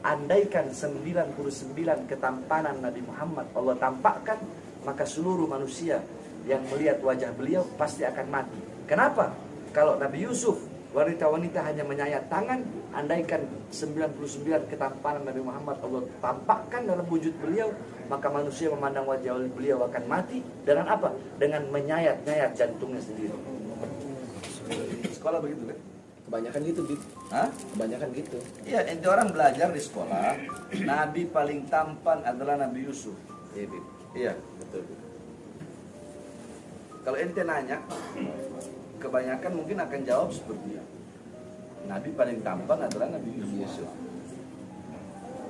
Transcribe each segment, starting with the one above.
andaikan 99 ketampanan Nabi Muhammad Allah tampakkan maka seluruh manusia yang melihat wajah beliau pasti akan mati. Kenapa? Kalau Nabi Yusuf wanita-wanita hanya menyayat tangan andaikan 99 ketampanan Nabi Muhammad Allah tampakkan dalam wujud beliau maka manusia memandang wajah beliau akan mati dengan apa? Dengan menyayat-nyayat jantungnya sendiri. Sekolah begitu kan? Kebanyakan gitu, Bib. Hah? Kebanyakan gitu. Iya, ente orang belajar di sekolah, nabi paling tampan adalah Nabi Yusuf. Iya, Bib. Iya, Betul. Bib. kalau ente nanya, kebanyakan mungkin akan jawab seperti itu. Nabi paling tampan adalah Nabi Yusuf.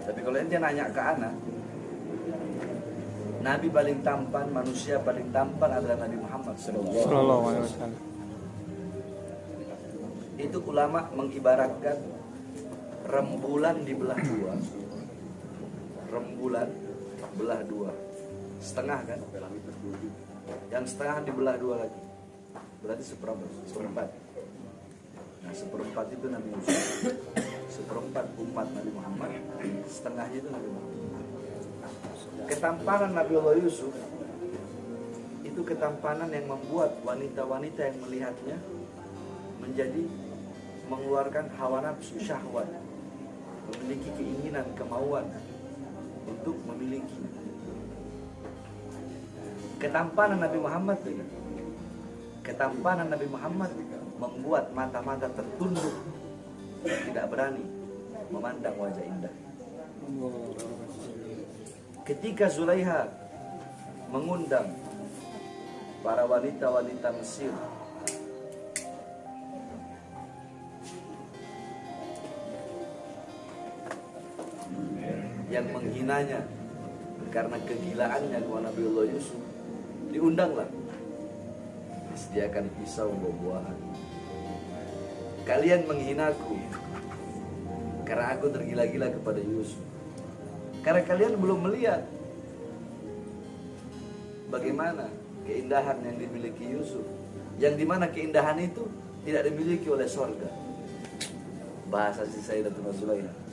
Tapi kalau ente nanya ke anak, Nabi paling tampan, manusia paling tampan adalah Nabi Muhammad Sallallahu alaihi wasallam. Itu ulama mengibaratkan rembulan dibelah dua. Rembulan belah dua. Setengah kan? Yang setengah dibelah dua lagi. Berarti seperempat. Seperempat. Nah, seperempat itu Nabi Yusuf. Seperempat umat Nabi Muhammad. Setengahnya itu Nabi Muhammad. Ketampanan Nabi Allah Yusuf itu ketampanan yang membuat wanita-wanita yang melihatnya menjadi mengeluarkan hawa nafsu syahwat. Memiliki keinginan kemauan untuk memiliki. Ketampanan Nabi Muhammad itu ketampanan Nabi Muhammad membuat mata-mata tertunduk tidak berani memandang wajah indah. Ketika Zulaiha mengundang para wanita-wanita Mesir yang menghinanya. Karena kegilaannya kepada Nabiullah Yusuf diundanglah. Disediakan pisau buah-buahan. Kalian menghinaku karena aku tergila-gila kepada Yusuf. Karena kalian belum melihat bagaimana keindahan yang dimiliki Yusuf. Yang di mana keindahan itu tidak dimiliki oleh sorga. Bahasa si Sayyidatuna Zulaikha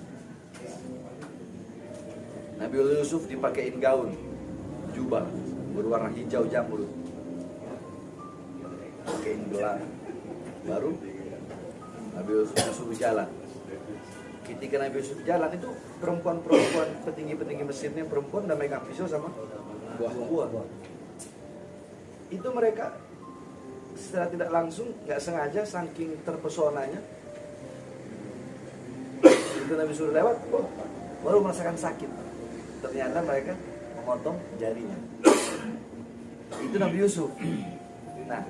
Nabi Yusuf dipakein gaun jubah berwarna hijau jamur. Pakein gelang. Baru Nabi Yusuf disuruh jalan. Ketika Nabi Yusuf jalan itu perempuan-perempuan petinggi-petinggi Mesirnya perempuan udah megang pisau sama buah-buah itu mereka secara tidak langsung nggak sengaja saking terpesonanya itu Nabi suruh lewat baru merasakan sakit ternyata mereka memotong jarinya. Itu Nabi Yusuf. Nah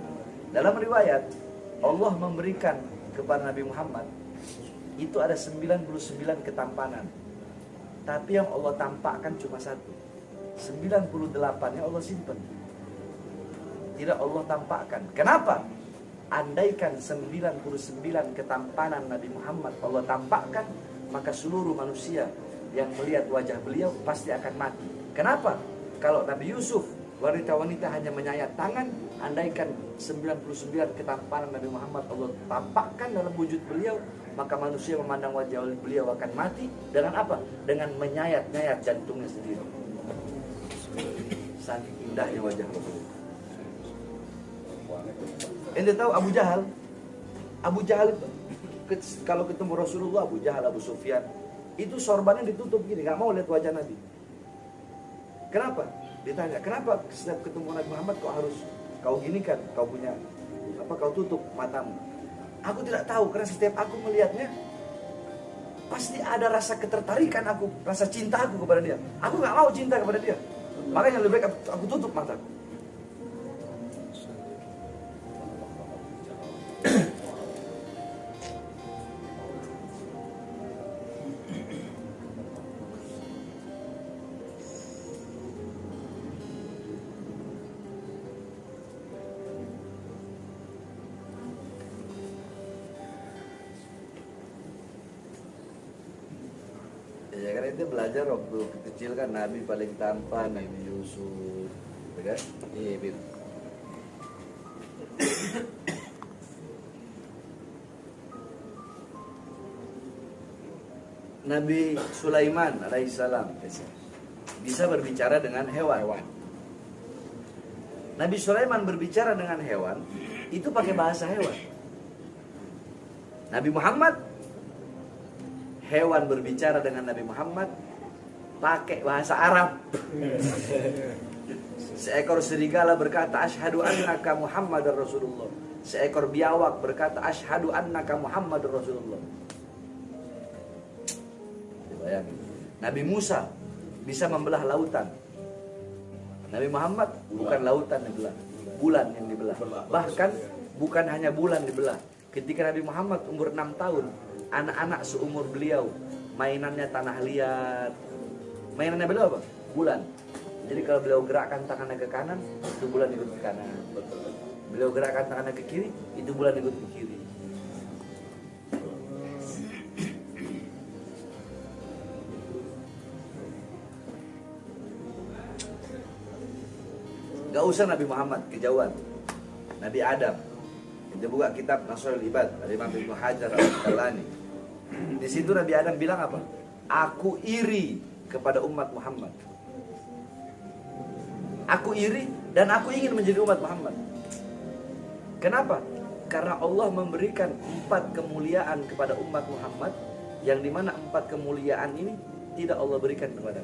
dalam riwayat Allah memberikan kepada Nabi Muhammad itu ada 99 ketampanan. Tapi yang Allah tampakkan cuma satu. 98 yang Allah simpan tidak Allah tampakkan. Kenapa? Andaikan 99 ketampanan Nabi Muhammad Allah tampakkan maka seluruh manusia yang melihat wajah beliau pasti akan mati kenapa kalau Nabi Yusuf wanita-wanita hanya menyayat tangan andaikan 99 ketampanan Nabi Muhammad Allah tampakkan dalam wujud beliau maka manusia memandang wajah beliau akan mati dengan apa? Dengan menyayat-nyayat jantungnya sendiri. Saking indahnya wajah Rasulullah. Ente tahu Abu Jahal? Abu Jahal kalau ketemu Rasulullah Abu Jahal, Abu Sufyan itu sorbannya ditutup gini, nggak mau lihat wajah Nabi. Kenapa? Ditanya, kenapa setiap ketemu Nabi Muhammad kau harus kau gini kan, kau punya apa kau tutup matamu? Aku tidak tahu karena setiap aku melihatnya pasti ada rasa ketertarikan aku, rasa cinta aku kepada dia. Aku nggak mau cinta kepada dia. Makanya lebih baik aku tutup mataku. Belajar waktu kecil kan Nabi paling tampan, Nabi Yusuf, ya kan? Iya. Nabi Sulaiman alaihissalam bisa berbicara dengan hewan. Hewan. Nabi Sulaiman berbicara dengan hewan itu pakai bahasa hewan. Nabi Muhammad hewan berbicara dengan Nabi Muhammad pakai bahasa Arab. Seekor serigala berkata asyhadu annaka Muhammadar Rasulullah. Seekor biawak berkata asyhadu annaka Muhammadur Rasulullah. Bayangin. Nabi Musa bisa membelah lautan. Nabi Muhammad bukan lautan yang dibelah, bulan yang dibelah. Bahkan bukan hanya bulan dibelah. Ketika Nabi Muhammad umur 6 tahun, anak-anak seumur beliau mainannya tanah liat. Mainannya beliau apa? Bulan. Jadi kalau beliau gerakkan tangannya ke kanan, itu bulan ikut ke kanan. Beliau gerakkan tangannya ke kiri, itu bulan ikut ke kiri. Gak usah Nabi Muhammad kejauhan. Nabi Adam. Kita buka kitab Nasrul Ibad dari Imam Ibnu Hajar al-Asqalani. Di situ Nabi Adam bilang apa? Aku iri kepada umat Muhammad. Aku iri dan aku ingin menjadi umat Muhammad. Kenapa? Karena Allah memberikan empat kemuliaan kepada umat Muhammad yang di mana empat kemuliaan ini tidak Allah berikan kepada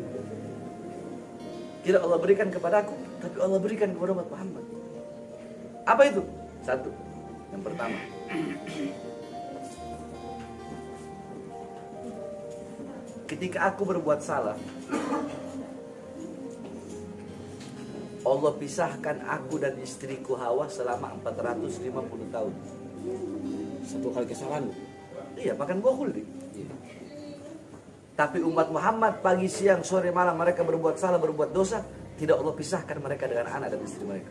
Tidak Allah berikan kepada aku, tapi Allah berikan kepada umat Muhammad. Apa itu? Satu. Yang pertama. Ketika aku berbuat salah, Allah pisahkan aku dan istriku Hawa selama 450 tahun. Satu kali kesalahan. Iya, makan buah khuldi. Iya. Tapi umat Muhammad pagi, siang, sore, malam mereka berbuat salah, berbuat dosa, tidak Allah pisahkan mereka dengan anak dan istri mereka.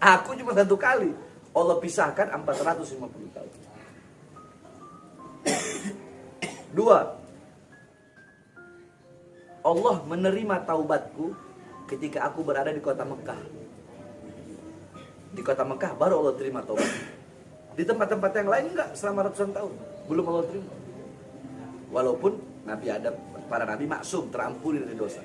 Aku cuma satu kali. Allah pisahkan 450 tahun. Dua. Allah menerima taubatku ketika aku berada di kota Mekah. Di kota Mekah baru Allah terima taubat. Di tempat-tempat yang lain enggak selama ratusan tahun. Belum Allah terima. Walaupun Nabi Adam, para nabi maksum, terampuni dari dosa.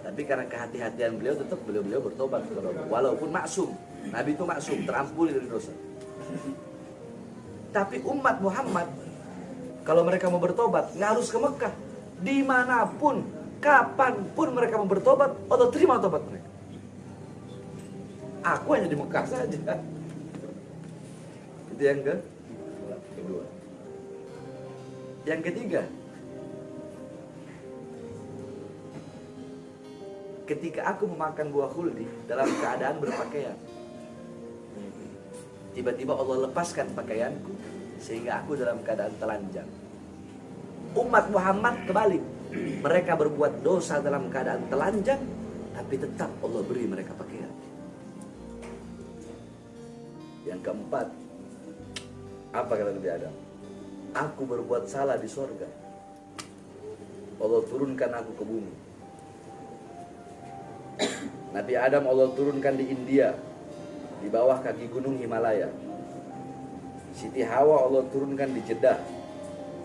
Tapi karena kehati-hatian beliau tetap beliau-beliau bertobat. Walaupun maksum, Nabi itu maksum, terampuni dari dosa. Tapi umat Muhammad, kalau mereka mau bertobat, nggak harus ke Mekah. Di mana pun, kapan pun mereka mau bertobat, Allah terima tobat mereka. Aku hanya di Mekah saja. Itu yang ke kedua. Yang ketiga, ketika aku memakan buah khuldi dalam keadaan berpakaian. Tiba-tiba Allah lepaskan pakaianku sehingga aku dalam keadaan telanjang. Umat Muhammad kebalik. Mereka berbuat dosa dalam keadaan telanjang tapi tetap Allah beri mereka pakaian. Yang keempat, apa kata Nabi Adam? Aku berbuat salah di sorga. Allah turunkan aku ke bumi. Nabi Adam Allah turunkan di India di bawah kaki gunung Himalaya. Siti Hawa Allah turunkan di Jeddah.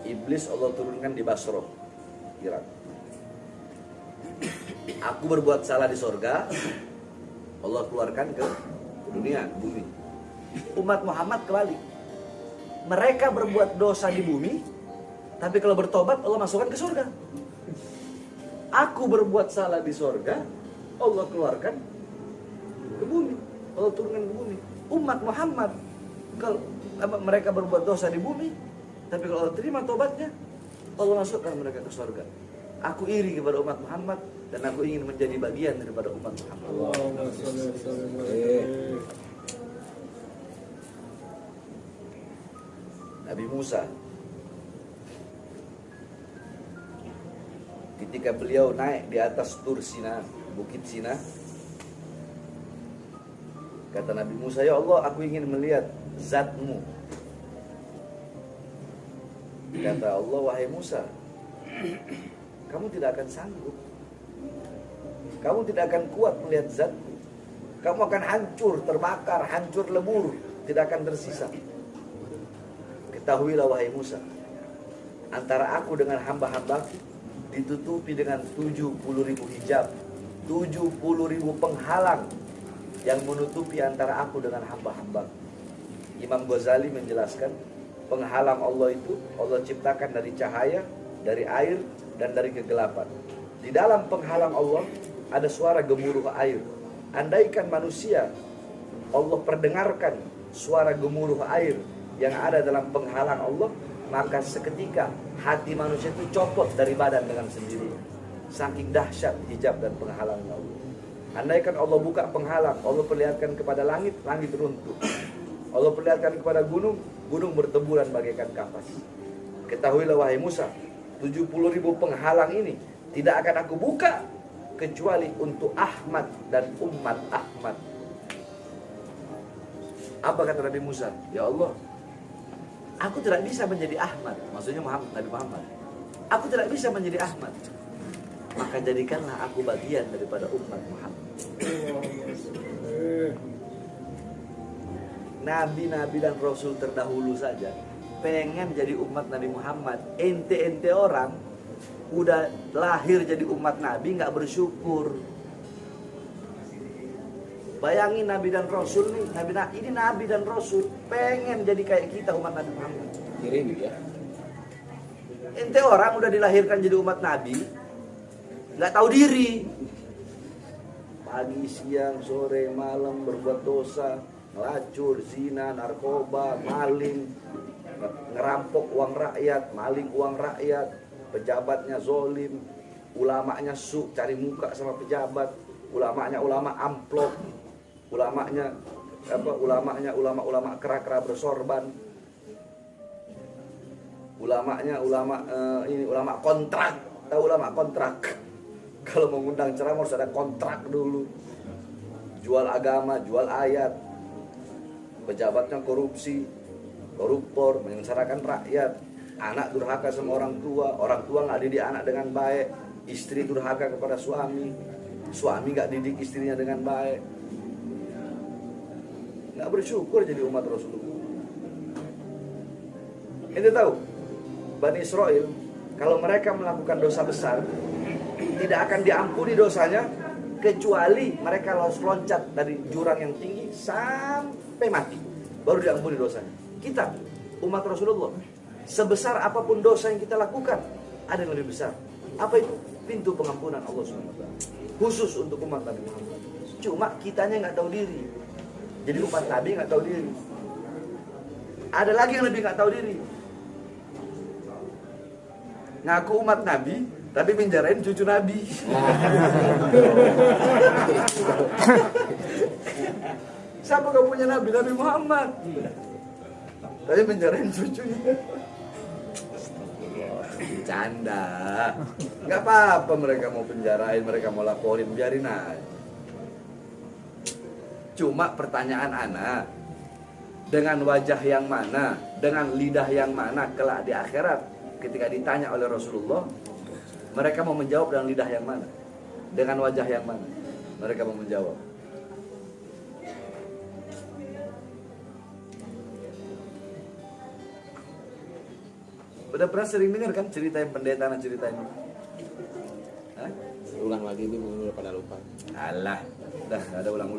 Iblis Allah turunkan di Basro, Irak. Aku berbuat salah di sorga, Allah keluarkan ke dunia, bumi. Umat Muhammad kebalik. Mereka berbuat dosa di bumi, tapi kalau bertobat Allah masukkan ke surga. Aku berbuat salah di sorga, Allah keluarkan ke bumi. Allah turunkan ke bumi. Umat Muhammad kalau mereka berbuat dosa di bumi, tapi kalau Allah terima tobatnya, Allah masukkan mereka ke surga. Aku iri kepada umat Muhammad dan aku ingin menjadi bagian daripada umat Muhammad. Eh, Nabi Musa ketika beliau naik di atas Tur Sina, Bukit Sina kata Nabi Musa, "Ya Allah, aku ingin melihat zatmu." Kata Allah, "Wahai Musa, kamu tidak akan sanggup. Kamu tidak akan kuat melihat zatku. Kamu akan hancur, terbakar, hancur lebur, tidak akan tersisa." Ketahuilah wahai Musa, antara aku dengan hamba-hamba ditutupi dengan 70 ribu hijab 70 ribu penghalang yang menutupi antara aku dengan hamba-hamba Imam Ghazali menjelaskan penghalang Allah itu Allah ciptakan dari cahaya, dari air, dan dari kegelapan. Di dalam penghalang Allah ada suara gemuruh air. Andaikan manusia Allah perdengarkan suara gemuruh air yang ada dalam penghalang Allah, maka seketika hati manusia itu copot dari badan dengan sendiri. Saking dahsyat hijab dan penghalang Allah. Andaikan Allah buka penghalang, Allah perlihatkan kepada langit, langit runtuh. Allah perlihatkan kepada gunung, gunung berteburan bagaikan kapas. Ketahuilah wahai Musa, 70 ribu penghalang ini tidak akan aku buka kecuali untuk Ahmad dan umat Ahmad. Apa kata Nabi Musa? Ya Allah, aku tidak bisa menjadi Ahmad. Maksudnya Muhammad, Nabi Muhammad. Aku tidak bisa menjadi Ahmad. Maka jadikanlah aku bagian daripada umat Muhammad. Nabi-nabi dan Rasul terdahulu saja pengen jadi umat Nabi Muhammad. Ente-ente orang udah lahir jadi umat Nabi nggak bersyukur. Bayangin Nabi dan Rasul nih, Nabi ini Nabi dan Rasul pengen jadi kayak kita umat Nabi Muhammad. Kiri ya. Ente orang udah dilahirkan jadi umat Nabi, nggak tahu diri. Pagi, siang, sore, malam berbuat dosa, ngelacur, zina, narkoba, maling, ngerampok uang rakyat, maling uang rakyat, pejabatnya zolim, ulamanya su, cari muka sama pejabat, ulamanya ulama amplop, ulamanya apa ulamanya ulama-ulama kera-kera bersorban ulamanya ulama eh, ini ulama kontrak tahu ulama kontrak? Kalau mengundang ceramah harus ada kontrak dulu. Jual agama jual ayat pejabatnya korupsi koruptor menyengsarakan rakyat anak durhaka sama orang tua orang tua nggak didik anak dengan baik istri durhaka kepada suami suami nggak didik istrinya dengan baik nggak bersyukur jadi umat Rasulullah. Ente tahu, Bani Israel kalau mereka melakukan dosa besar tidak akan diampuni dosanya kecuali mereka harus loncat dari jurang yang tinggi sampai mati baru diampuni dosanya. Kita umat Rasulullah sebesar apa pun dosa yang kita lakukan ada yang lebih besar. Apa itu? Pintu pengampunan Allah SWT khusus untuk umat Nabi Muhammad. Cuma kitanya nggak tahu diri. Jadi umat Nabi nggak tahu diri. Ada lagi yang lebih nggak tahu diri. Ngaku umat Nabi, tapi menjarain cucu Nabi. Siapa gak punya Nabi? Nabi Muhammad. Tapi menjarain cucunya. Canda. Gak apa-apa mereka mau penjarain, mereka mau laporin, biarin aja. Cuma pertanyaan anak dengan wajah yang mana, dengan lidah yang mana kelak di akhirat ketika ditanya oleh Rasulullah, mereka mau menjawab dengan lidah yang mana? Dengan wajah yang mana? Mereka mau menjawab. Udah pernah sering dengar kan cerita yang pendeta dan cerita ini? Hah? Ulang lagi itu pada lupa. Alah, dah ada ulang-ulang.